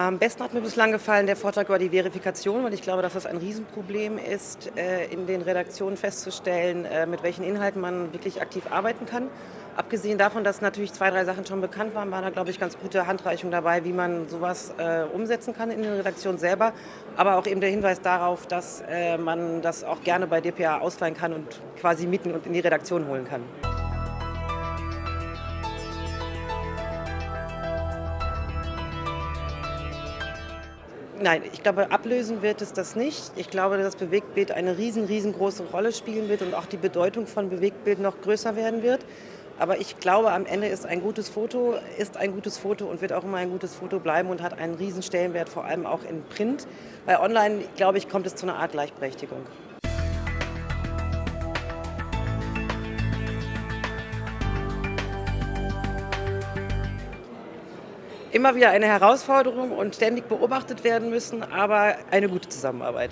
Am besten hat mir bislang gefallen der Vortrag über die Verifikation, weil ich glaube, dass das ein Riesenproblem ist, äh, in den Redaktionen festzustellen, äh, mit welchen Inhalten man wirklich aktiv arbeiten kann. Abgesehen davon, dass natürlich zwei, drei Sachen schon bekannt waren, war da, glaube ich, ganz gute Handreichung dabei, wie man sowas äh, umsetzen kann in den Redaktionen selber. Aber auch eben der Hinweis darauf, dass man das auch gerne bei dpa ausleihen kann und quasi mieten und in die Redaktion holen kann. Nein, ich glaube, ablösen wird es das nicht. Ich glaube, dass Bewegtbild eine riesen, riesengroße Rolle spielen wird und auch die Bedeutung von Bewegtbild noch größer werden wird. Aber ich glaube, am Ende ist ein gutes Foto, ist ein gutes Foto und wird auch immer ein gutes Foto bleiben und hat einen riesen Stellenwert, vor allem auch in Print. Bei Online, glaube ich, kommt es zu einer Art Gleichberechtigung. Immer wieder eine Herausforderung und ständig beobachtet werden müssen, aber eine gute Zusammenarbeit.